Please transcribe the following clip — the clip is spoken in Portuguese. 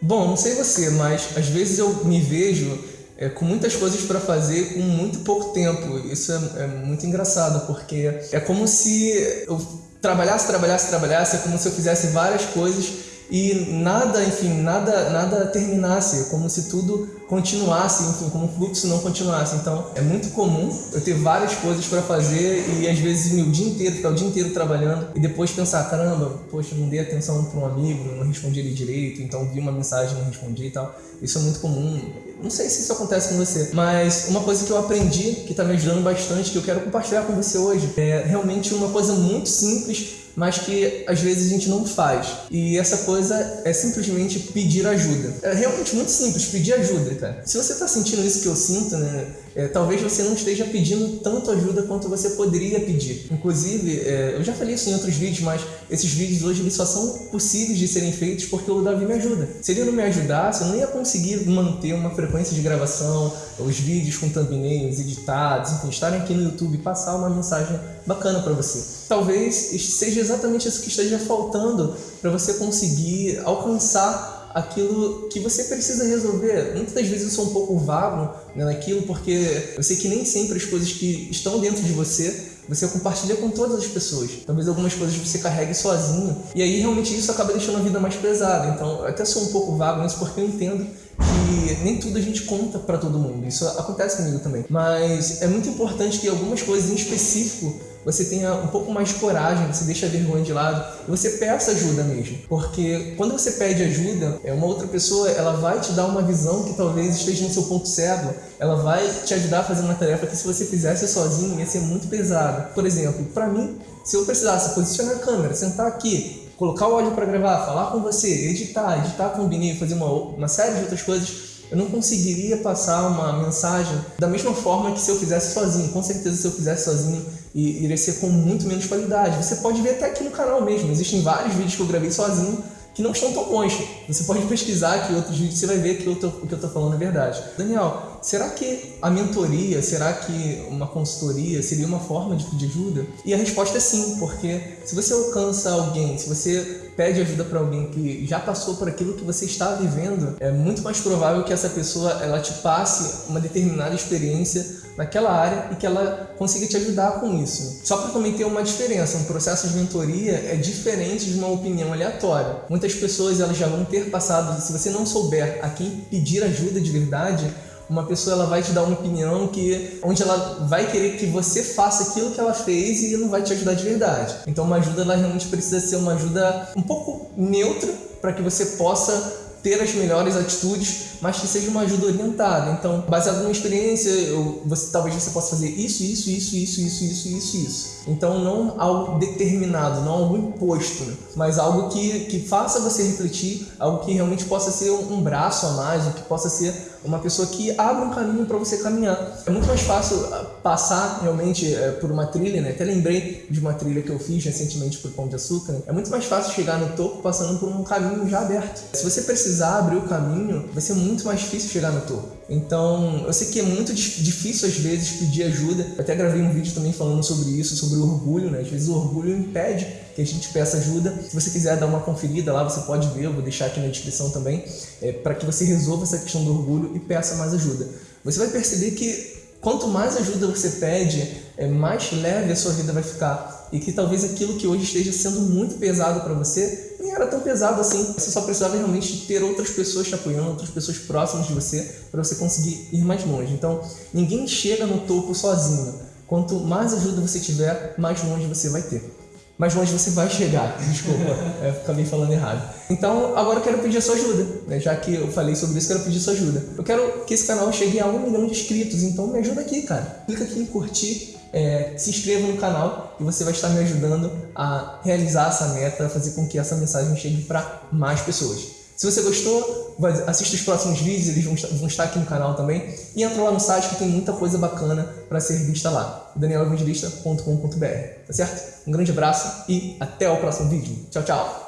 Bom, não sei você, mas às vezes eu me vejo é, com muitas coisas para fazer com muito pouco tempo. Isso é, é, muito engraçado, porque é como se eu trabalhasse, trabalhasse, trabalhasse, é como se eu fizesse várias coisas e nada, enfim, nada, nada terminasse, como se tudo continuasse, enfim, como o fluxo não continuasse. Então, é muito comum eu ter várias coisas para fazer e às vezes o dia inteiro, ficar o dia inteiro trabalhando e depois pensar, caramba, poxa, não dei atenção para um amigo, não respondi ele direito, então vi uma mensagem não respondi e tal. Isso é muito comum. Não sei se isso acontece com você, mas uma coisa que eu aprendi, que está me ajudando bastante, que eu quero compartilhar com você hoje, é realmente uma coisa muito simples mas que às vezes a gente não faz. E essa coisa é simplesmente pedir ajuda. É realmente muito simples, pedir ajuda, cara. Se você está sentindo isso que eu sinto, né? É, talvez você não esteja pedindo tanto ajuda quanto você poderia pedir. Inclusive, é, eu já falei isso em outros vídeos, mas esses vídeos hoje eles só são possíveis de serem feitos porque o Davi me ajuda. Se ele não me ajudasse, eu não ia conseguir manter uma frequência de gravação, os vídeos com thumbnails editados, enfim, estarem aqui no YouTube e passar uma mensagem bacana para você. Talvez seja exatamente isso que esteja faltando para você conseguir alcançar aquilo que você precisa resolver. Muitas das vezes eu sou um pouco vago né, naquilo, porque eu sei que nem sempre as coisas que estão dentro de você você compartilha com todas as pessoas. Talvez algumas coisas você carregue sozinho. E aí realmente isso acaba deixando a vida mais pesada. Então eu até sou um pouco vago nisso porque eu entendo nem tudo a gente conta para todo mundo. Isso acontece comigo também. Mas é muito importante que algumas coisas em específico você tenha um pouco mais de coragem, você deixa a vergonha de lado e você peça ajuda mesmo. Porque quando você pede ajuda, é uma outra pessoa, ela vai te dar uma visão que talvez esteja no seu ponto cego, ela vai te ajudar a fazer uma tarefa que se você fizesse sozinho ia ser muito pesada. Por exemplo, para mim, se eu precisasse posicionar a câmera, sentar aqui, colocar o áudio para gravar, falar com você, editar, editar com o Bininho, fazer uma, uma série de outras coisas, eu não conseguiria passar uma mensagem da mesma forma que se eu fizesse sozinho. Com certeza, se eu fizesse sozinho, iria ser com muito menos qualidade. Você pode ver até aqui no canal mesmo. Existem vários vídeos que eu gravei sozinho que não estão tão bons. Você pode pesquisar aqui outros vídeos você vai ver que o que eu estou falando é verdade. Daniel, será que a mentoria, será que uma consultoria seria uma forma de pedir ajuda? E a resposta é sim, porque se você alcança alguém, se você pede ajuda para alguém que já passou por aquilo que você está vivendo, é muito mais provável que essa pessoa ela te passe uma determinada experiência naquela área e que ela consiga te ajudar com isso. Só para também ter uma diferença, um processo de mentoria é diferente de uma opinião aleatória. Muitas pessoas elas já vão ter passado, se você não souber a quem pedir ajuda de verdade, uma pessoa ela vai te dar uma opinião que onde ela vai querer que você faça aquilo que ela fez e não vai te ajudar de verdade. Então uma ajuda ela realmente precisa ser uma ajuda um pouco neutra para que você possa ter as melhores atitudes, mas que seja uma ajuda orientada. Então, baseado numa experiência, eu, você, talvez você possa fazer isso, isso, isso, isso, isso, isso, isso, isso. Então, não algo determinado, não algo imposto, mas algo que, que faça você refletir, algo que realmente possa ser um braço a mais, que possa ser uma pessoa que abra um caminho para você caminhar. É muito mais fácil ah, passar realmente é, por uma trilha, né? Até lembrei de uma trilha que eu fiz recentemente por Pão de Açúcar. Né? É muito mais fácil chegar no topo passando por um caminho já aberto. Se você precisar abrir o caminho, vai ser muito mais difícil chegar no topo. Então, eu sei que é muito difícil às vezes pedir ajuda. Eu até gravei um vídeo também falando sobre isso, sobre o orgulho, né? Às vezes o orgulho impede que a gente peça ajuda. Se você quiser dar uma conferida lá, você pode ver, eu vou deixar aqui na descrição também, é, para que você resolva essa questão do orgulho e peça mais ajuda. Você vai perceber que quanto mais ajuda você pede, é, mais leve a sua vida vai ficar. E que talvez aquilo que hoje esteja sendo muito pesado para você nem era tão pesado assim. Você só precisava realmente ter outras pessoas te apoiando, outras pessoas próximas de você, para você conseguir ir mais longe. Então, ninguém chega no topo sozinho. Quanto mais ajuda você tiver, mais longe você vai ter. Mais longe você vai chegar. Desculpa, eu acabei falando errado. Então, agora eu quero pedir a sua ajuda. Né? Já que eu falei sobre isso, quero pedir a sua ajuda. Eu quero que esse canal chegue a um milhão de inscritos, então me ajuda aqui, cara. Clica aqui em curtir é, se inscreva no canal e você vai estar me ajudando a realizar essa meta, fazer com que essa mensagem chegue para mais pessoas. Se você gostou, assista os próximos vídeos, eles vão estar, aqui no canal também. E entra lá no site que tem muita coisa bacana para ser vista lá, danieloevangelista.com.br, tá certo? Um grande abraço e até o próximo vídeo. Tchau, tchau!